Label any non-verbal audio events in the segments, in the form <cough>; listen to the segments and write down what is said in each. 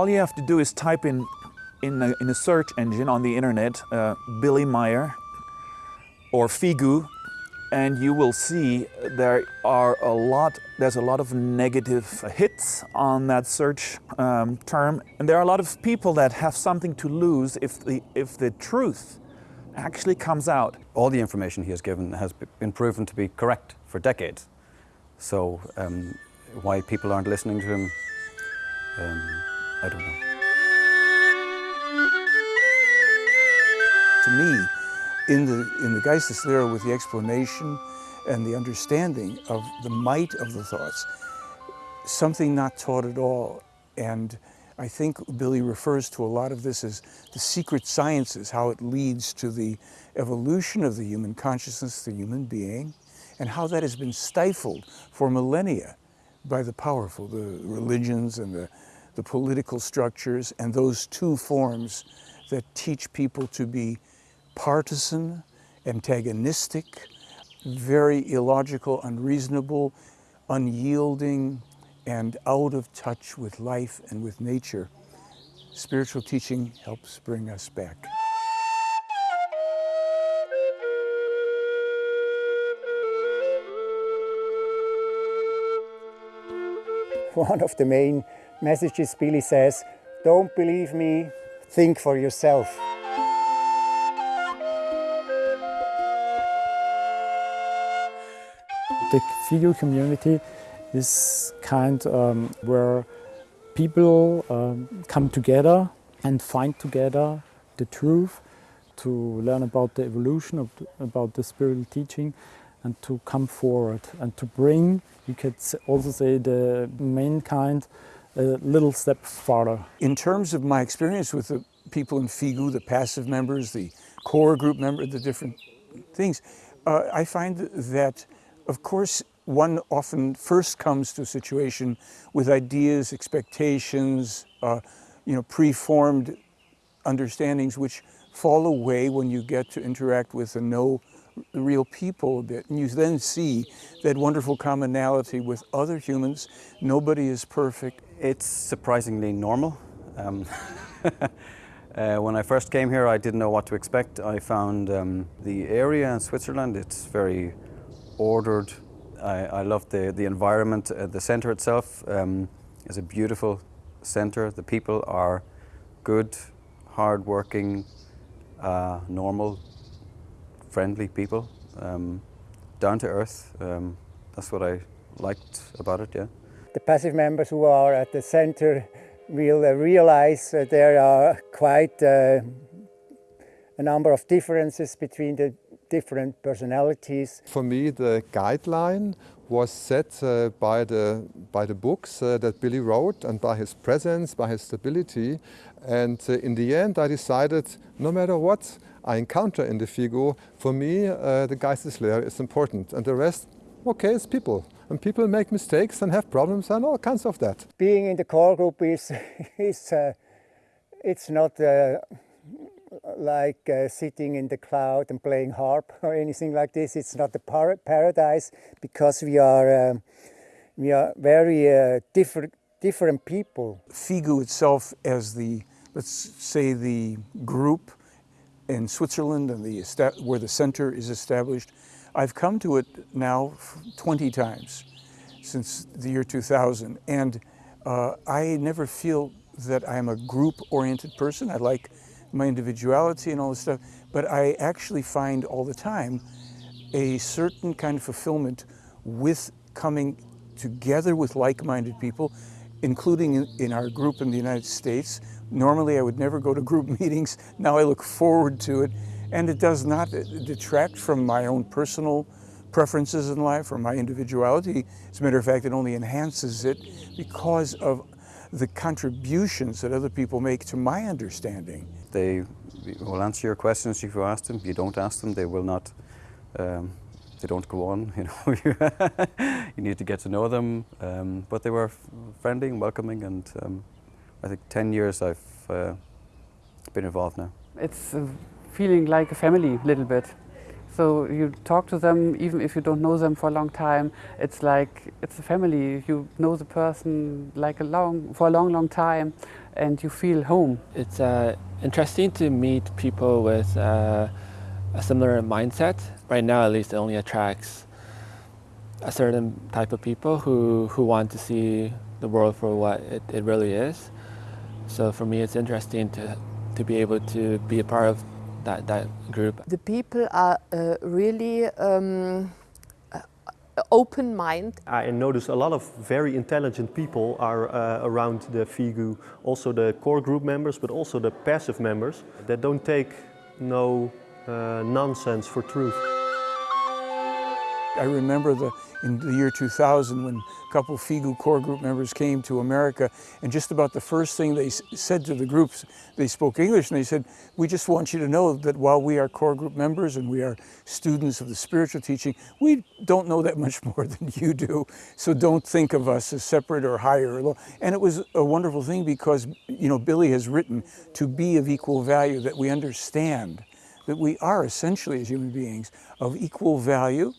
All you have to do is type in in a, in a search engine on the internet, uh, Billy Meier or Figu, and you will see there are a lot, there's a lot of negative hits on that search um, term. And there are a lot of people that have something to lose if the, if the truth actually comes out. All the information he has given has been proven to be correct for decades. So um, why people aren't listening to him, um, I don't know. To me, in the, in the Geisteslehre with the explanation and the understanding of the might of the thoughts, something not taught at all. And I think Billy refers to a lot of this as the secret sciences, how it leads to the evolution of the human consciousness, the human being, and how that has been stifled for millennia by the powerful, the religions and the, the political structures, and those two forms that teach people to be partisan, antagonistic, very illogical, unreasonable, unyielding, and out of touch with life and with nature. Spiritual teaching helps bring us back. One of the main messages Billy says, don't believe me, think for yourself. The FIGU community is kind um, where people um, come together and find together the truth to learn about the evolution, of the, about the spiritual teaching and to come forward and to bring, you could also say, the mankind a little step farther. In terms of my experience with the people in FIGU, the passive members, the core group members, the different things, uh, I find that of course, one often first comes to a situation with ideas, expectations, uh, you know, preformed understandings which fall away when you get to interact with and know real people a bit. And you then see that wonderful commonality with other humans. Nobody is perfect. It's surprisingly normal. Um, <laughs> uh, when I first came here, I didn't know what to expect. I found um, the area in Switzerland, it's very ordered. I, I love the, the environment. Uh, the center itself um, is a beautiful center. The people are good, hard-working, uh, normal, friendly people, um, down to earth. Um, that's what I liked about it, yeah. The passive members who are at the center will uh, realize that there are quite uh, a number of differences between the different personalities. For me, the guideline was set uh, by, the, by the books uh, that Billy wrote and by his presence, by his stability. And uh, in the end, I decided no matter what I encounter in the FIGU, for me, uh, the Geisteslehre is important. And the rest, okay, it's people. And people make mistakes and have problems and all kinds of that. Being in the core group is, <laughs> is uh, it's not uh, like uh, sitting in the cloud and playing harp <laughs> or anything like this. It's not a par paradise because we are, um, we are very uh, different, different people. FIGU itself as the, let's say the group in Switzerland and the where the center is established, I've come to it now 20 times since the year 2000 and uh, I never feel that I'm a group-oriented person. I like my individuality and all this stuff, but I actually find all the time a certain kind of fulfillment with coming together with like-minded people, including in, in, our group in the United States. Normally I would never go to group <laughs> meetings, now I look forward to it, and it does not detract from my own personal preferences in life or my individuality. As a matter of fact, it only enhances it because of the contributions that other people make to my understanding. They will answer your questions if you ask them. If you don't ask them, they will not, um, they don't go on. <laughs> You know, you need to get to know them. Um, but they were friendly and welcoming and um, I think 10 years I've uh, been involved now. It's feeling like a family a little bit. So you talk to them even if you don't know them for a long time. It's like it's a family. You know the person like a long for a long, long time, and you feel home. It's uh, interesting to meet people with uh, a similar mindset. Right now, at least, it only attracts a certain type of people who, who want to see the world for what it, it really is. So for me, it's interesting to, to be able to be a part of that, that group. The people are uh, really um, uh, open mind. I notice a lot of very intelligent people are uh, around the FIGU, also the core group members, but also the passive members that don't take no uh, nonsense for truth. I remember the, in the year 2000 when a couple FIGU core group members came to America and just about the first thing they said to the groups, they spoke English and they said, we just want you to know that while we are core group members and we are students of the spiritual teaching, we don't know that much <laughs> more than you do. So don't think of us as separate or higher or low. And it was a wonderful thing because, you know, Billy has written to be of equal value, that we understand that we are essentially as human beings of equal value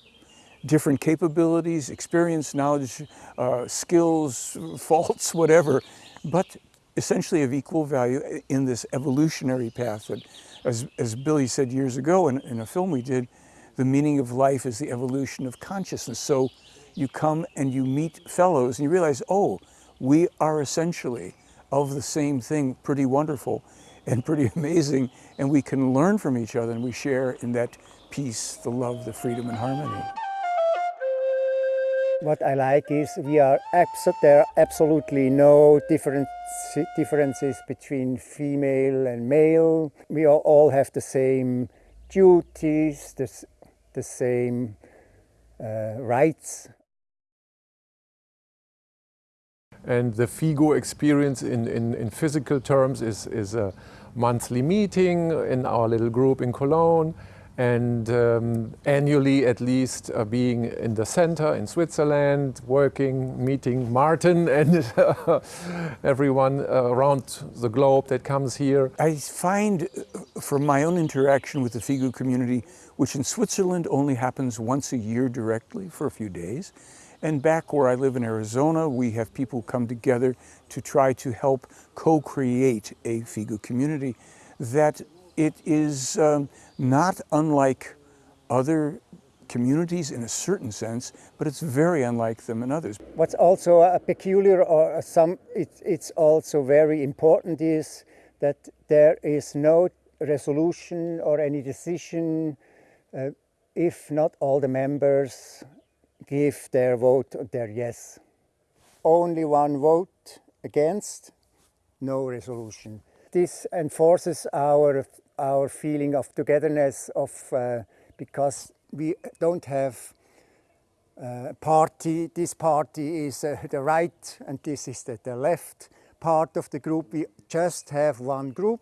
different capabilities, experience, knowledge, uh, skills, <laughs> faults, whatever, but essentially of equal value in this evolutionary path that, as, as Billy said years ago in, in a film we did, the meaning of life is the evolution of consciousness. So you come and you meet fellows and you realize, oh, we are essentially of the same thing, pretty wonderful and pretty <laughs> amazing, and we can learn from each other and we share in that peace, the love, the freedom and harmony. What I like is we are there are absolutely no different differences between female and male. We all have the same duties, the, the same uh, rights. And the FIGU experience in, in, in physical terms is, is a monthly meeting in our little group in Cologne and um, annually at least uh, being in the center in Switzerland, working, meeting Martin <laughs> and everyone around the globe that comes here. I find uh, from my own interaction with the FIGU community, which in Switzerland only happens once a year directly for a few days, and back where I live in Arizona, we have people come together to try to help co-create a FIGU community that it is um, not unlike other communities in a certain sense, but it's very unlike them in others. What's also a peculiar or some, it, it's also very important is that there is no resolution or any decision uh, if not all the members give their vote, their yes. Only one vote against, no resolution. This enforces our our feeling of togetherness of uh, because we don't have uh, party, this party is uh, the right and this is the, the left part of the group. We just have one group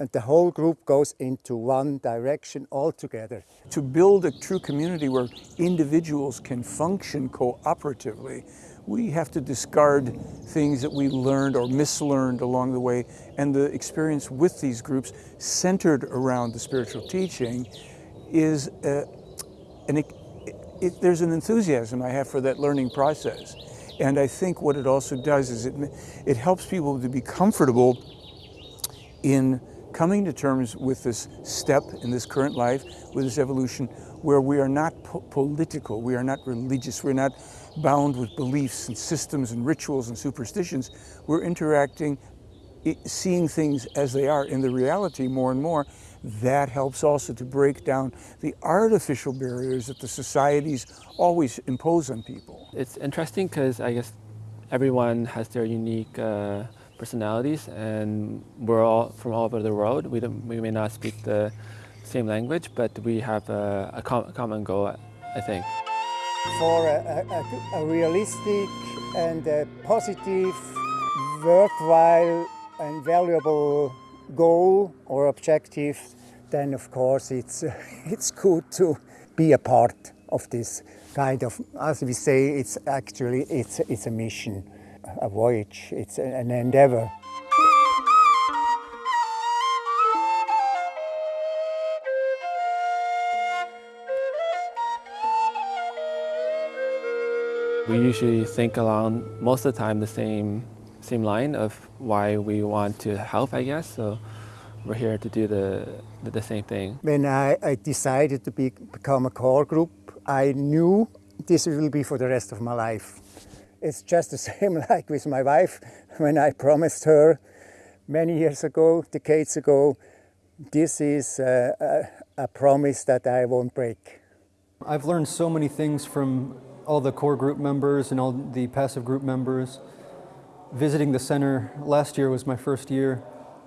and the whole group goes into one direction altogether. To build a true community where individuals can function cooperatively, we have to discard things that we learned or mislearned along the way. And the experience with these groups centered around the spiritual teaching is, uh, an, it, it, there's an enthusiasm I have for that learning process. And I think what it also does is it, it helps people to be comfortable in coming to terms with this step in this current life, with this evolution, where we are not po political, we are not religious, we're not bound with beliefs and systems and rituals and superstitions. We're interacting, seeing things as they are in the reality more and more. That helps also to break down the artificial barriers that the societies always impose on people. It's interesting because I guess everyone has their unique uh, personalities and we're all from all over the world. We, don't, we may not speak the same language, but we have a, a, com a common goal, I think. For a, a, a realistic and a positive, worthwhile and valuable goal or objective, then of course it's, <laughs> it's good to be a part of this kind of, as we say, it's actually, it's, it's a mission a voyage, it's an endeavor. We usually think along most of the time the same same line of why we want to help, I guess. So we're here to do the, the, the same thing. When I, I decided to be, become a core group, I knew this will be for the rest of my life. It's just the <laughs> same like with my wife when I promised her many years ago, decades ago, this is a, a, a promise that I won't break. I've learned so many things from all the core group members and all the passive group members. Visiting the center last year was my first year,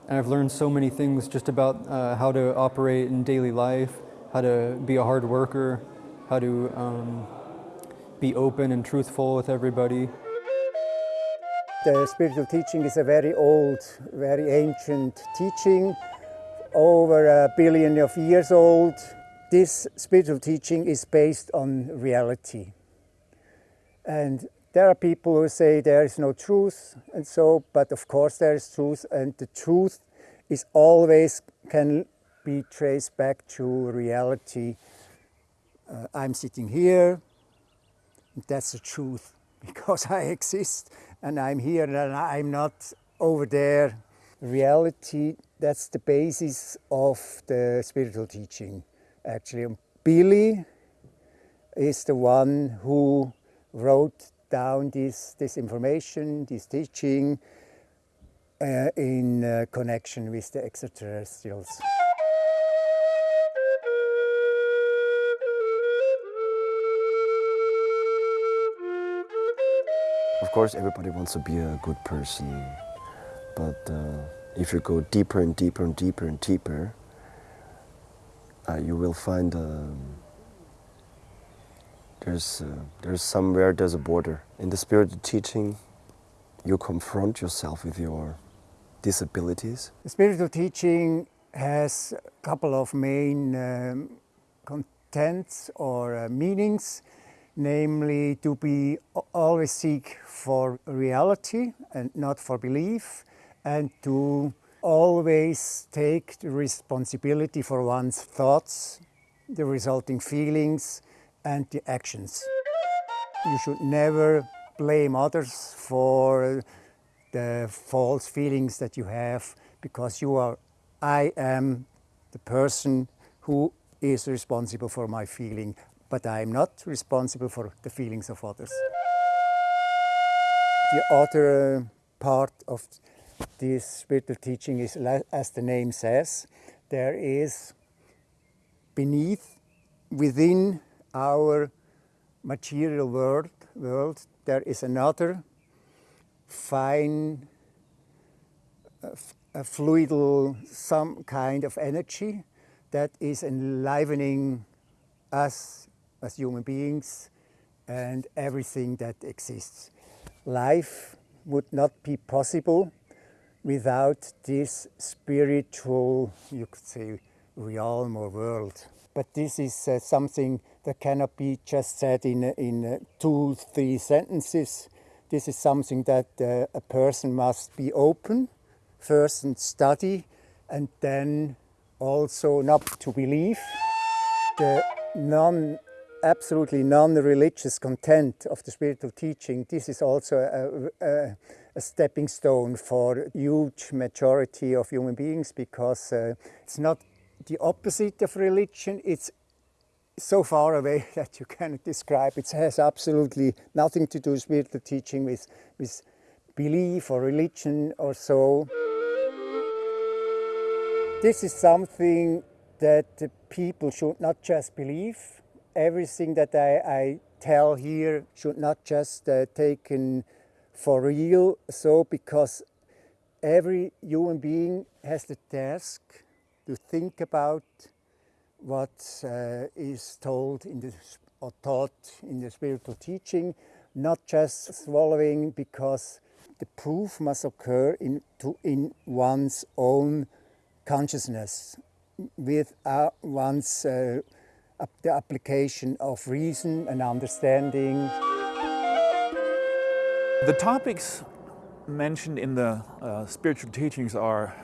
and I've learned so many things just about uh, how to operate in daily life, how to be a hard worker, how to um, be open and truthful with everybody. The spiritual teaching is a very old, very ancient teaching, over a billion of years old. This spiritual teaching is based on reality. And there are people who say there is no truth and so, but of course there is truth and the truth is always can be traced back to reality. Uh, I'm sitting here, that's the truth <laughs> because I exist and I'm here and I'm not over there. Reality, that's the basis of the spiritual teaching actually. Billy is the one who wrote down this, this information, this teaching uh, in uh, connection with the extraterrestrials. Of course, everybody wants to be a good person, but uh, if you go deeper and deeper and deeper and deeper, uh, you will find um, there's, uh, there's somewhere there's a border. In the spirit of teaching, you confront yourself with your disabilities. The spiritual teaching has a couple of main um, contents or uh, meanings namely to be always seek for reality and not for belief and to always take the responsibility for one's thoughts, the resulting feelings and the actions. You should never blame others for the false feelings that you have because you are, I am the person who is responsible for my feeling but I am not responsible for the feelings of others. The other part of this spiritual teaching is, as the name says, there is beneath, within our material world, world there is another fine, a fluidal, some kind of energy that is enlivening us as human beings and everything that exists. Life would not be possible without this spiritual, you could say, realm or world. But this is uh, something that cannot be just said in, in uh, two, three sentences. This is something that uh, a person must be open first and study and then also not to believe. The non absolutely non-religious content of the spiritual teaching, this is also a, a, a, stepping stone for a huge majority of human beings because uh, it's not the opposite of religion, it's so far away <laughs> that you cannot describe. It has absolutely nothing to do with spiritual teaching, with, with belief or religion or so. This is something that people should not just believe, everything that I, I tell here should not just uh, taken for real. So because every human being has the task to think about what uh, is told in the or taught in the spiritual teaching, not just swallowing because the proof must occur in, to, in one's own consciousness with uh, one's uh, the application of reason and understanding. The topics mentioned in the uh, spiritual teachings are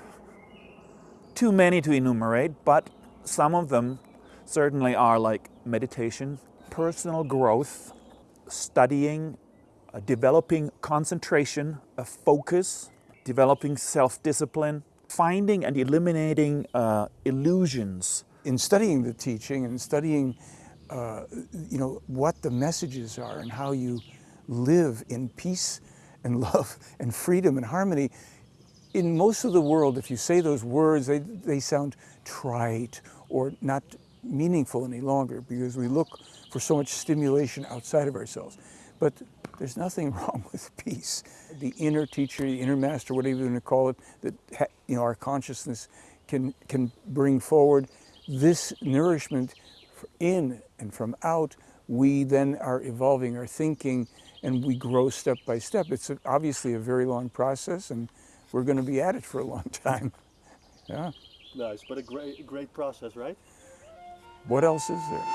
too many to enumerate, but some of them certainly are like meditation, personal growth, studying uh, developing concentration, a focus, developing self-discipline, finding and eliminating uh, illusions. In studying the teaching and studying, uh, you know, what the messages are and how you live in peace and <laughs> love and freedom and harmony, in most of the world, if you say those words, they, they sound trite or not meaningful any longer because we look for so much stimulation outside of ourselves. But there's nothing <laughs> wrong with peace. The inner teacher, the inner master, whatever you want to call it, that you know our consciousness can can bring forward this nourishment in and from out. We then are evolving our thinking, and we grow step by step. It's obviously a very long process, and we're going to be at it for a long <laughs> time. Yeah. Nice, but a great, great process, right? What else is there?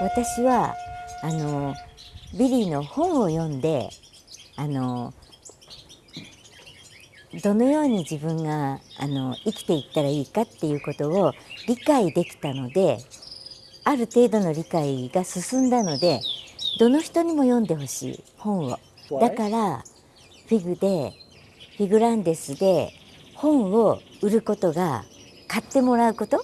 私はあのビリーの本を読んであのどのように自分があの生きていったらいいかっていうことを理解できたのである程度の理解が進んだのでどの人にも読んでほしい本をだからフィグでフィグランデスで本を売ることが買ってもらうこと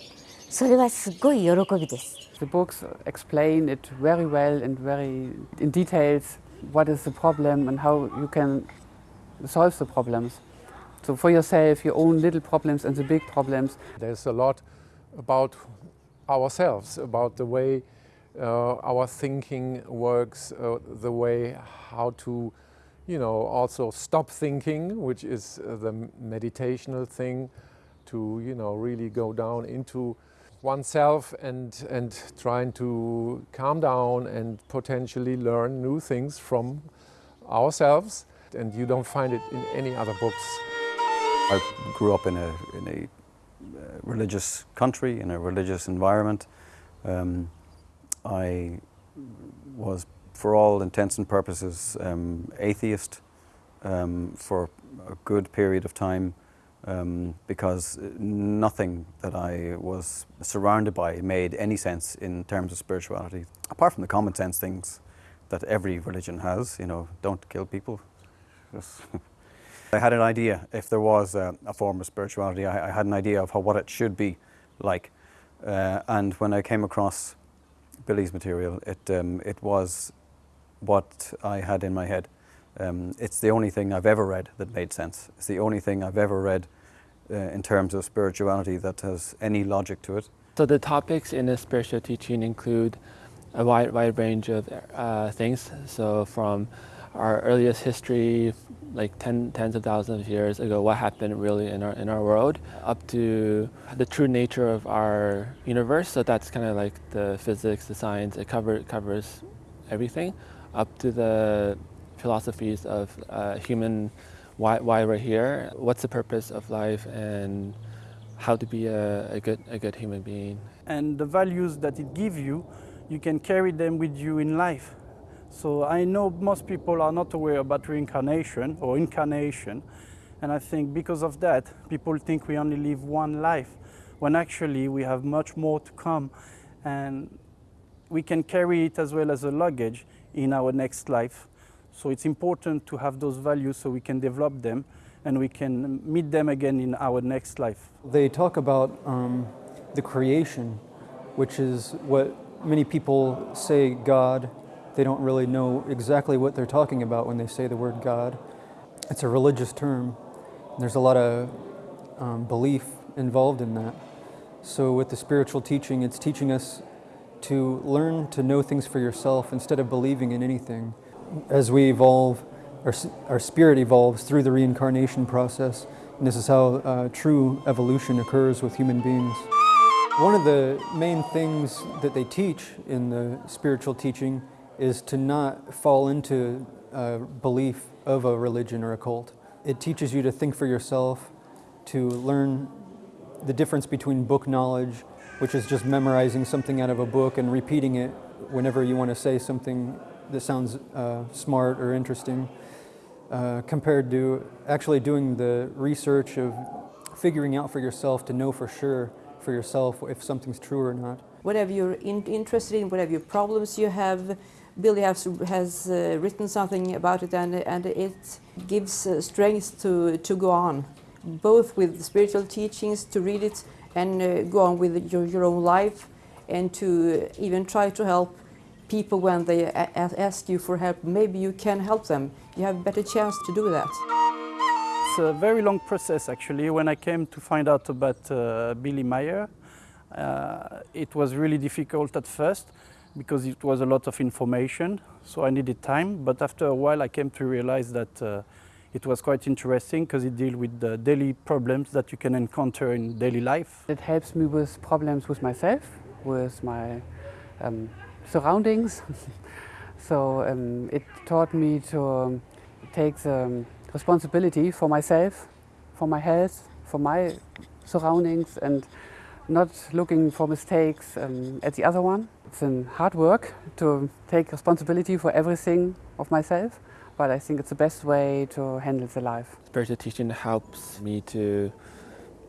それはすごい喜びです。The books explain it very well and very in details what is the problem and how you can solve the problems. So for yourself, your own little problems and the big problems. There's a lot about ourselves, about the way uh, our thinking works, uh, the way how to, you know, also stop thinking, which is uh, the meditational thing, to, you know, really go down into oneself and, and trying to calm down and potentially learn new things from ourselves. And you don't find it in any other books. I grew up in a, in a uh, religious country, in a religious environment. Um, I was, for all intents and purposes, um, atheist um, for a good period of time um, because nothing that I was surrounded by made any sense in terms of spirituality, apart from the common sense things that every religion has, you know, don't kill people. <laughs> I had an idea, if there was a, a form of spirituality, I, I, had an idea of how, what it should be like. Uh, and when I came across Billy's material, it, um, it was what I had in my head. Um, it's the only thing I've ever read that made sense. It's the only thing I've ever read uh, in terms of spirituality that has any logic to it. So the topics in the spiritual teaching include a wide, wide range of uh, things. So from our earliest history, like ten, tens of thousands of years ago, what happened really in our, in our world, up to the true nature of our universe. So that's kind of like the physics, the science, it cover, covers everything, up to the philosophies of uh, human why, why we're here, what's the purpose of life, and how to be a, a, good, a good human being. And the values that it gives you, you can carry them with you in life. So I know most people are not aware about reincarnation or incarnation. And I think because of that, people think we only live one life, when actually we have much more to come. And we can carry it as well as a luggage in our next life. So it's important to have those values so we can develop them and we can meet them again in our next life. They talk about um, the creation, which is what many people say God. They don't really know exactly what they're talking about when they say the word God. It's a religious term. There's a lot of um, belief involved in that. So with the spiritual teaching, it's teaching us to learn to know things for yourself instead of believing in anything as we evolve, our, our spirit evolves through the reincarnation process. And this is how uh, true evolution occurs with human beings. One of the main things that they teach in the spiritual teaching is to not fall into a belief of a religion or a cult. It teaches you to think for yourself, to learn the difference between book knowledge, which is just memorizing something out of a book and repeating it whenever you want to say something that sounds uh, smart or interesting uh, compared to actually doing the research of figuring out for yourself to know for sure for yourself if something's true or not. Whatever you're in interested in, whatever your problems you have, Billy has, has uh, written something about it and, and it gives uh, strength to, to go on, both with spiritual teachings, to read it and uh, go on with your, your own life and to even try to help people when they ask you for help. Maybe you can help them. You have a better chance to do that. It's a very long process actually. When I came to find out about uh, Billy Meier, uh, it was really difficult at first because it was a lot of information, so I needed time. But after a while, I came to realize that uh, it was quite interesting because it deals with the daily problems that you can encounter in daily life. It helps me with problems with myself, with my um, surroundings. <laughs> so um, it taught me to um, take the responsibility for myself, for my health, for my surroundings and not looking for mistakes um, at the other one. It's hard work to take responsibility for everything of myself, but I think it's the best way to handle the life. Spiritual teaching helps me to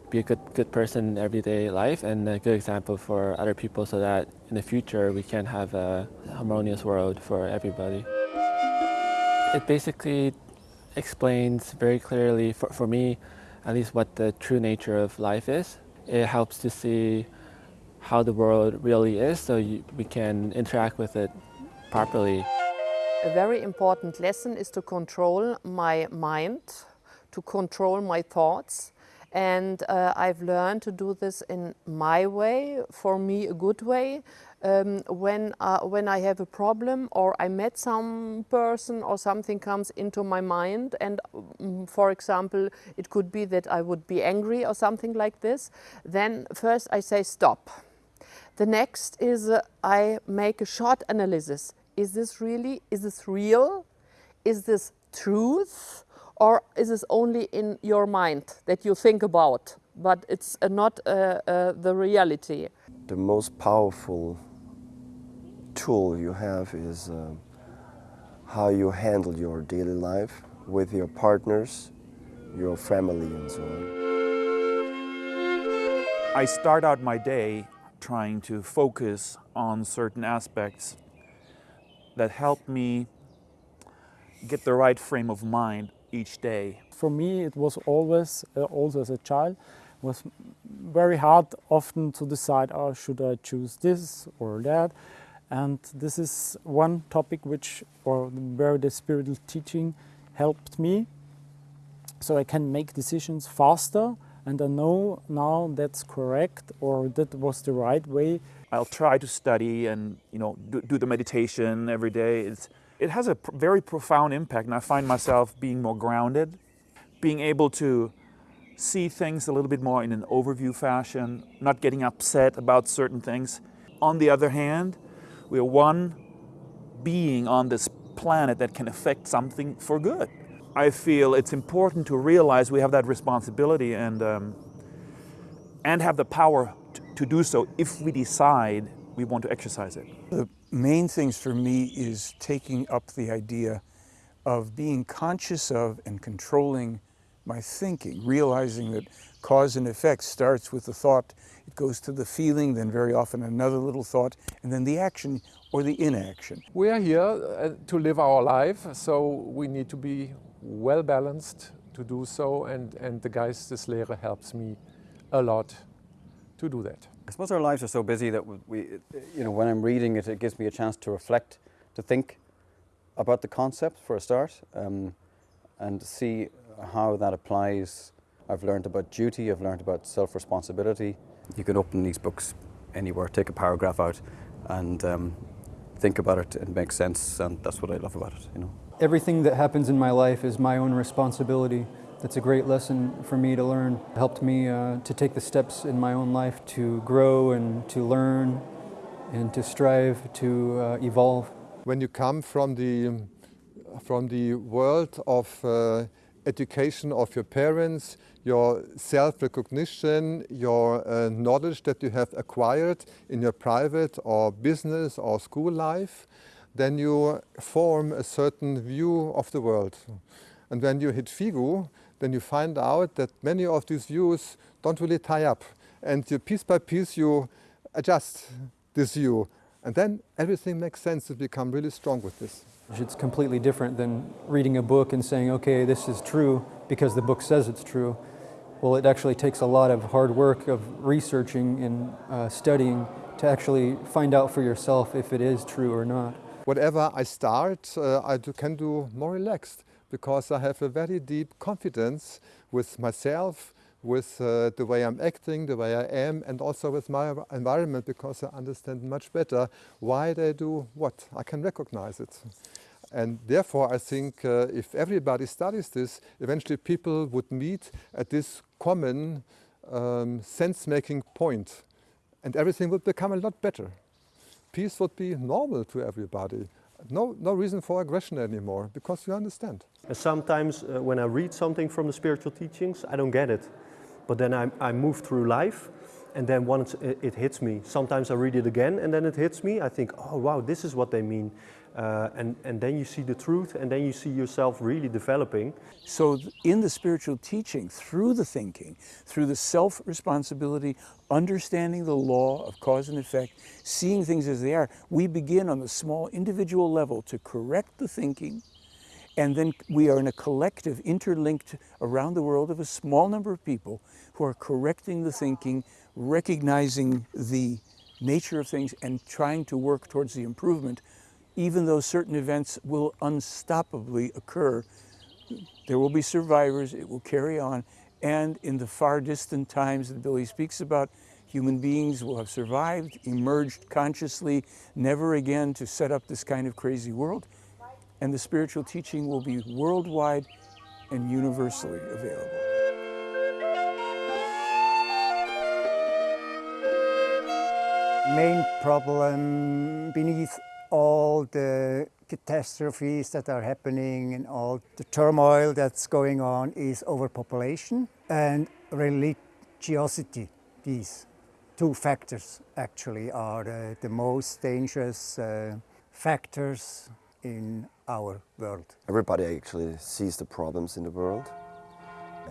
be a good, good person in everyday life and a good example for other people so that in the future we can have a harmonious world for everybody. It basically explains very clearly, for, for me at least, what the true nature of life is. It helps to see how the world really is so you, we can interact with it properly. A very important lesson is to control my mind, to control my thoughts, and uh, I've learned to do this in my way, for me a good way. Um, when, uh, when I have a problem or I met some person or something comes into my mind and um, for example it could be that I would be angry or something like this, then first I say stop. The next is uh, I make a short analysis. Is this really, is this real? Is this truth? or is this only in your mind that you think about, but it's uh, not uh, uh, the reality? The most powerful tool you have is uh, how you handle your daily life with your partners, your family and so on. I start out my day trying to focus on certain aspects that helped me get the right frame of mind each day? For me, it was always, uh, also as a child, was very hard often to decide, oh, should I choose this or that? And this is one topic which, or where the spiritual teaching helped me. So I can make decisions faster and I know now that's correct or that was the right way. I'll try to study and you know do, do the meditation every day. It's, it has a pr very profound impact and I find myself being more grounded, being able to see things a little bit more in an overview fashion, not getting upset about certain things. On the other hand, we are one being on this planet that can affect something for good. I feel it's important to realize we have that responsibility and, um, and have the power to do so if we decide we want to exercise it. The main things for me is taking up the idea of being conscious of and controlling my thinking, realizing that cause and effect starts with the thought, it goes to the feeling, then very often another little thought, and then the action or the inaction. We are here uh, to live our life, so we need to be well balanced to do so, and, and the Geisteslehre helps me a lot to do that. I suppose our lives are so busy that we, you know, when I'm reading it, it gives me a chance to reflect, to think about the concept for a start, um, and see how that applies. I've learned about duty, I've learned about self-responsibility. You can open these books anywhere, take a paragraph out, and um, think about it. It makes sense, and that's what I love about it. You know. Everything that happens in my life is my own responsibility. That's a great lesson for me to learn. It helped me uh, to take the steps in my own life to grow and to learn and to strive to uh, evolve. When you come from the, from the world of uh, education of your parents, your self-recognition, your uh, knowledge that you have acquired in your private or business or school life, then you form a certain view of the world. And when you hit FIGU, then you find out that many of these views don't really tie up. And you, piece by piece you adjust this view And then everything makes sense to become really strong with this. It's completely different than reading a book and saying, okay, this is true because the book says it's true. Well, it actually takes a lot of hard work of researching and uh, studying to actually find out for yourself if it is true or not. Whatever I start, uh, I do, can do more relaxed because I have a very deep confidence with myself, with uh, the way I'm acting, the way I am, and also with my environment because I understand much better why they do what. I can recognize it. And therefore, I think uh, if everybody studies this, eventually people would meet at this common um, sense-making point, and everything would become a lot better. Peace would be normal to everybody. No, no reason for aggression anymore, because you understand. Sometimes uh, when I read something from the spiritual teachings, I don't get it. But then I, I move through life and then once it, it, hits me, sometimes I read it again and then it hits me. I think, oh wow, this is what they mean. Uh, and, and then you see the truth and then you see yourself really developing. So in the spiritual teaching, through the thinking, through the self-responsibility, understanding the law of cause and effect, seeing things as they are, we begin on the small individual level to correct the thinking, and then we are in a collective, interlinked around the world of a small number of people who are correcting the thinking, recognizing the nature of things, and trying to work towards the improvement. Even though certain events will unstoppably occur, there will be survivors, it will carry on, and in the far distant times that Billy speaks about, human beings will have survived, emerged consciously, never again to set up this kind of crazy world and the spiritual teaching will be worldwide and universally available. Main problem beneath all the catastrophes that are happening and all the turmoil that's going on is overpopulation and religiosity. These two factors actually are the, the most dangerous uh, factors in our world. Everybody actually sees the problems in the world.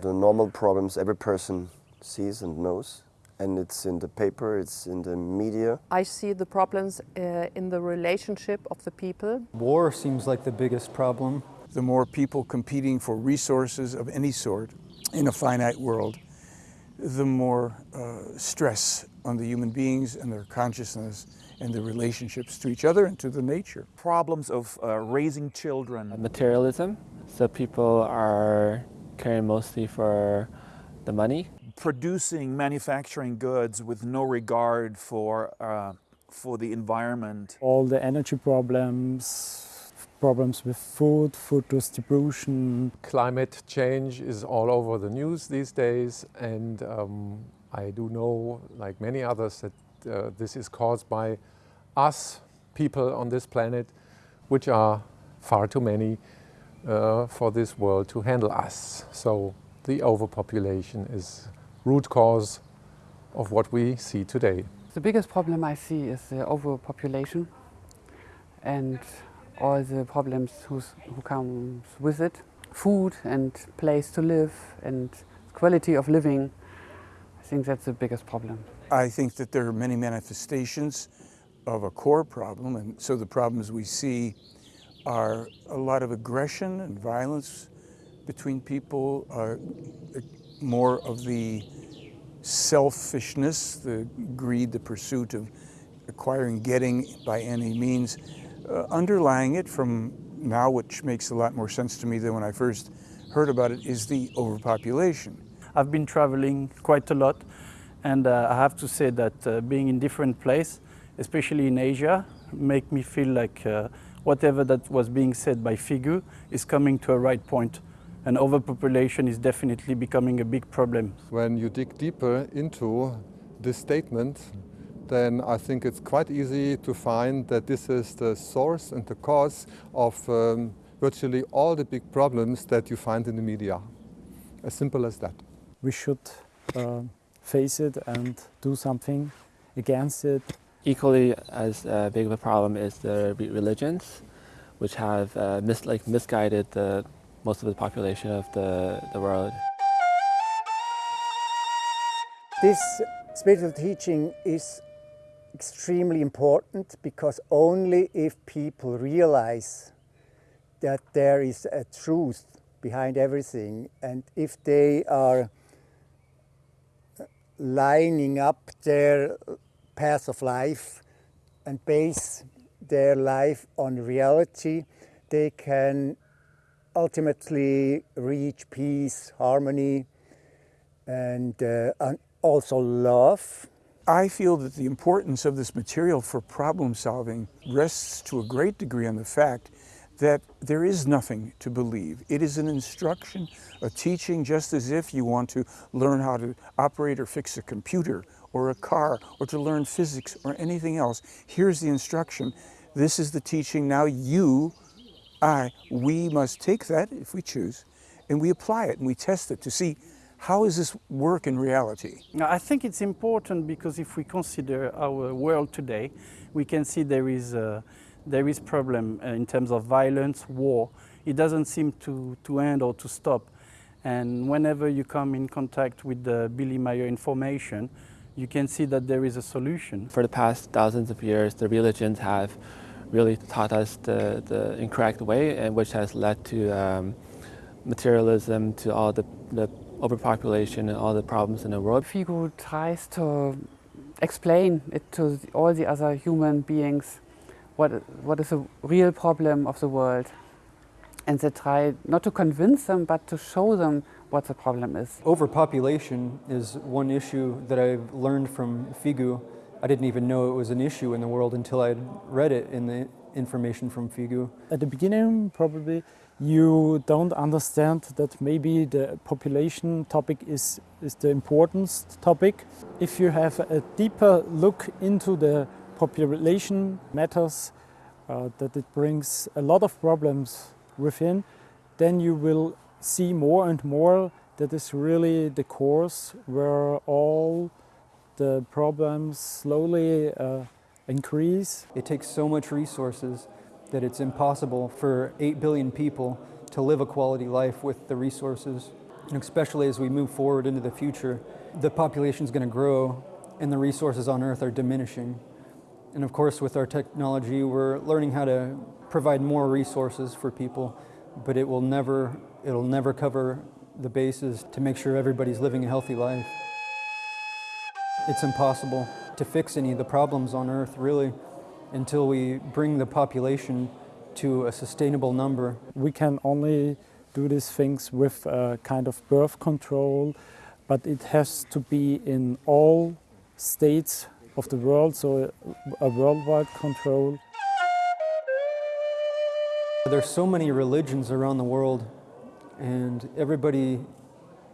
The normal problems every person sees and knows. And it's in the paper, it's in the media. I see the problems uh, in the relationship of the people. War seems like the biggest problem. The more people competing for resources of any sort in a finite world, the more uh, stress on the human beings and their consciousness and their relationships to each other and to the nature. Problems of uh, raising children. Materialism, so people are caring mostly for the money. Producing manufacturing goods with no regard for, uh, for the environment. All the energy problems, problems with food, food distribution. Climate change is all over the news these days and um, I do know, like many others, that uh, this is caused by us, people on this planet, which are far too many uh, for this world to handle us. So the overpopulation is root cause of what we see today. The biggest problem I see is the overpopulation and all the problems who comes with it. Food and place to live and quality of living. I think that's the biggest problem. I think that there are many manifestations of a core problem, and so the problems we see are a lot of aggression and violence between people, are more of the selfishness, the greed, the pursuit of acquiring, getting by any means. Uh, underlying it from now, which makes a lot more sense to me than when I first heard about it, is the overpopulation. I've been traveling quite a lot and uh, I have to say that uh, being in different places, especially in Asia, make me feel like uh, whatever that was being said by Figu is coming to a right point. And overpopulation is definitely becoming a big problem. When you dig deeper into this statement, then I think it's quite easy to find that this is the source and the cause of um, virtually all the big problems that you find in the media. As simple as that. We should uh, face it and do something against it. Equally as uh, big of a problem is the religions, which have uh, mis like misguided the, most of the population of the, the world. This spiritual teaching is extremely important because only if people realize that there is a truth behind everything and if they are lining up their path of life and base their life on reality, they can ultimately reach peace, harmony, and, uh, and also love. I feel that the importance of this material for problem solving rests to a great degree on the fact that there is nothing to believe. It is an instruction, a teaching, just as if you want to learn how to operate or fix a computer or a car or to learn physics or anything else. Here's the instruction. This is the teaching. Now you, I, we must take that if we choose and we apply it and we test it to see how does this work in reality? I think it's important because if we consider our world today, we can see there is a, there is problem uh, in terms of violence, war. It doesn't seem to, to end or to stop. And whenever you come in contact with the Billy Meier information, you can see that there is a solution. For the past thousands of years, the religions have really taught us the, the incorrect way, and which has led to um, materialism, to all the, the overpopulation and all the problems in the world. Figu tries to explain it to all the other human beings what, what is the real problem of the world. And they try not to convince them, but to show them what the problem is. Overpopulation is one issue that I've learned from Figu. I didn't even know it was an issue in the world until I read it in the information from Figu. At the beginning, probably, you don't understand that maybe the population topic is, is the important topic. If you have a deeper look into the population matters, uh, that it brings a lot of problems within, then you will see more and more that is really the course where all the problems slowly uh, increase. It takes so much resources that it's impossible for 8 billion people to live a quality life with the resources. And especially as we move forward into the future, the population is going to grow and the resources on Earth are diminishing. And of course, with our technology, we're learning how to provide more resources for people, but it will never, it'll never cover the bases to make sure everybody's living a healthy life. It's impossible to fix any of the problems on Earth, really, until we bring the population to a sustainable number. We can only do these things with a kind of birth control, but it has to be in all states of the world, so a worldwide control. There's so many religions around the world, and everybody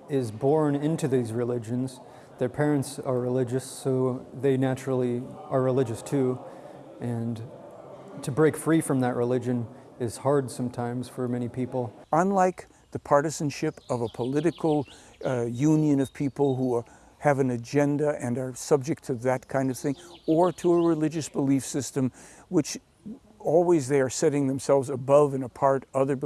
is born into these religions. Their parents are religious, so they naturally are religious too. And to break free from that religion is hard sometimes for many people. Unlike the partisanship of a political uh, union of people who are, have an agenda and are subject to that kind of thing, or to a religious belief system which always they are setting themselves above and apart other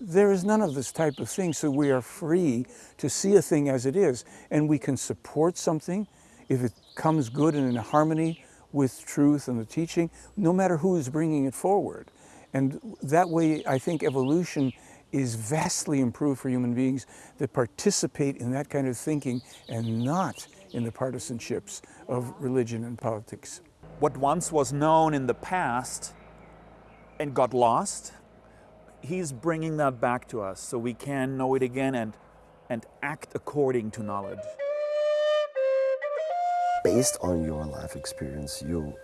there is none of this type of thing, so we are free to see a thing as it is, and we can support something if it comes good and in harmony with truth and the teaching, no matter who is bringing it forward. And that way, I think evolution is vastly improved for human beings that participate in that kind of thinking and not in the partisanships of religion and politics. What once was known in the past and got lost, he's bringing that back to us so we can know it again and, and act according to knowledge. Based on your life experience, you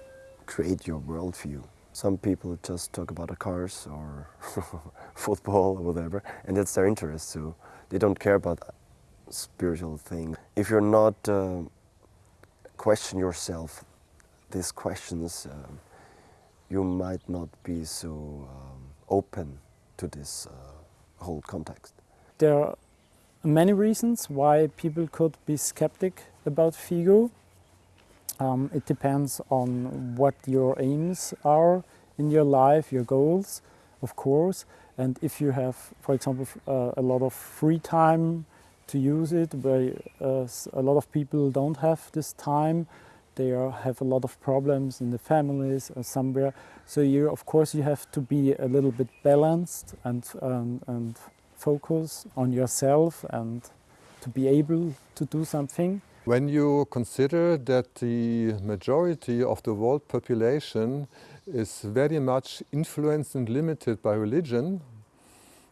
create your worldview. Some people just talk about the cars or <laughs> football or whatever, and that's their interest. So they don't care about spiritual things. If you're not uh, question yourself these questions, um, you might not be so um, open to this uh, whole context. There are many reasons why people could be skeptic about Figu. Um, it depends on what your aims are in your life, your goals, of course. And if you have, for example, uh, a lot of free time to use it, where uh, a lot of people don't have this time, they are, have a lot of problems in the families or somewhere. So you, of course, you have to be a little bit balanced and, um, and focus on yourself and to be able to do something. When you consider that the majority of the world population is very much influenced and limited by religion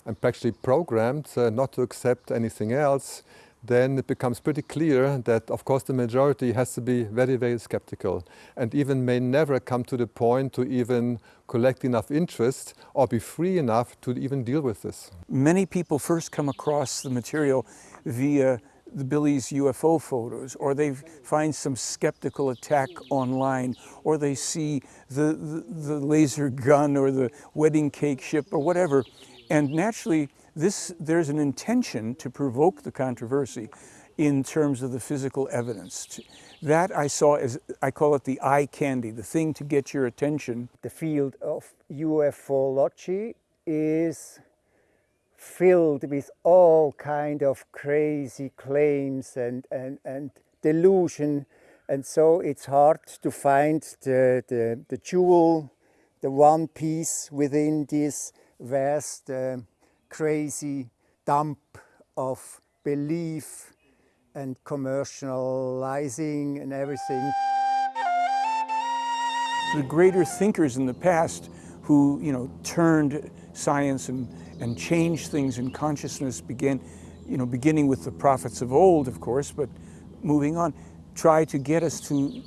and actually programmed uh, not to accept anything else, then it becomes pretty clear that of course the majority has to be very, very skeptical and even may never come to the point to even collect enough interest or be free enough to even deal with this. Many people first come across the material via the Billy's UFO photos, or they find some skeptical attack online, or they see the, the, the, laser gun or the wedding cake ship or whatever. And naturally, this, there's an intention to provoke the controversy in terms of the physical evidence. That I saw as, I call it the eye candy, the thing to get your attention. The field of ufology is filled with all kind of crazy claims and, and, and delusion. And so it's hard to find the, the, the jewel, the one piece within this vast, uh, crazy dump of belief and commercializing and everything. The greater thinkers in the past who, you know, turned science and and changed things in consciousness began, you know, beginning with the prophets of old, of course, but moving on, try to get us to,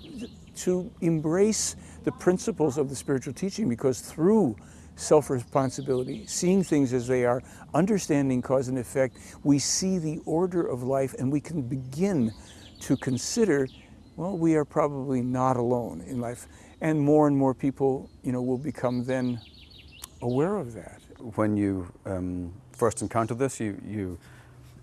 to embrace the principles of the spiritual teaching because through self-responsibility, seeing things as they are, understanding cause and effect, we see the order of life and we can begin to consider, well, we are probably not alone in life. And more and more people, you know, will become then aware of that when you um, first encounter this, you, you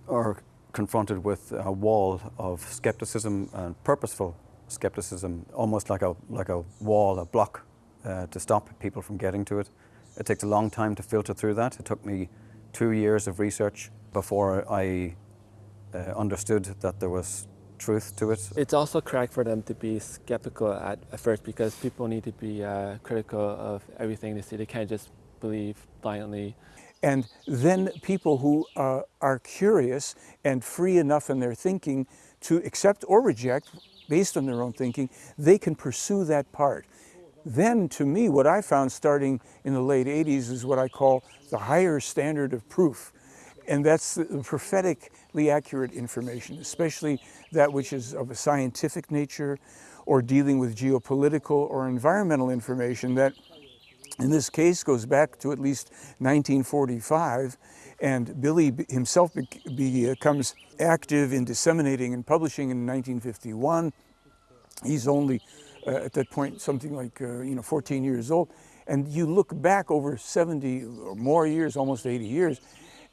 are confronted with a wall of skepticism and purposeful skepticism, almost like a, like a wall, a block uh, to stop people from getting to it. It takes a long time to filter through that. It took me two years of research before I uh, understood that there was truth to it. It's also correct for them to be skeptical at, at first because people need to be uh, critical of everything they see. They can't just believe blindly. And then people who uh, are curious and free enough in their thinking to accept or reject based on their own thinking, they can pursue that part. Then, to me, what I found starting in the late 80s is what I call the higher standard of proof. And that's the prophetically accurate information, especially that which is of a scientific nature or dealing with geopolitical or environmental information that in this case goes back to at least 1945 and Billy himself becomes active in disseminating and publishing in 1951. He's only at that point something like uh, you know 14 years old and you look back over 70 or more years, almost 80 years,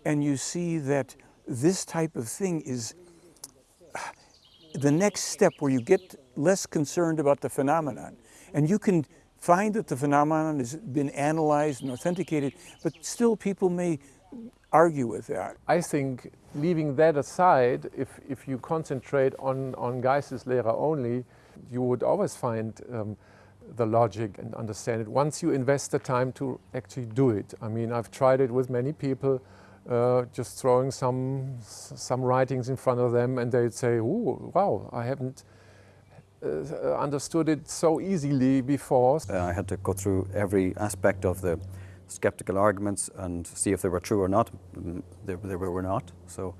and you see that this type of thing is the next step where you get less concerned about the phenomenon and you can find that the phenomenon has been analyzed and authenticated, but still people may argue with that. I think leaving that aside, if, if you concentrate on, on Geisteslehre only, you would always find um, the logic and understand it once you invest the time to actually do it. I mean, I've tried it with many people, uh, just throwing some, some writings in front of them and they'd say, oh, wow, I haven't uh, understood it so easily before. Uh, I had to go through every aspect of the skeptical arguments and see if they were true or not. Mm, they, they were not. So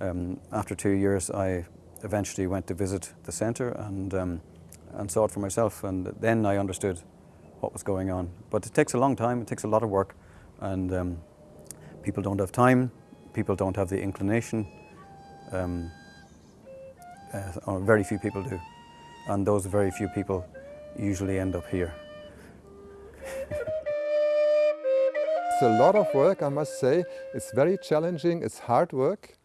um, after two years, I eventually went to visit the centre and, um, and saw it for myself. And then I understood what was going on. But it takes a long time, it takes a lot of work. And um, people don't have time, people don't have the inclination. Um, uh, very few people do and those very few people usually end up here. it's a lot of work, I must say. It's very challenging, it's hard work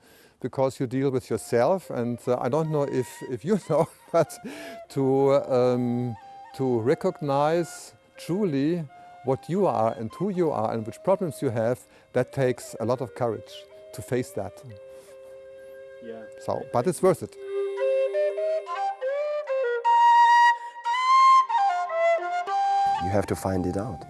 because you deal with yourself and uh, I don't know if, if you <laughs> know, but to, um, to recognize truly what you are and who you are and which problems you have, that takes a lot of courage to face that. Yeah. So, but it's worth it. You have to find it out.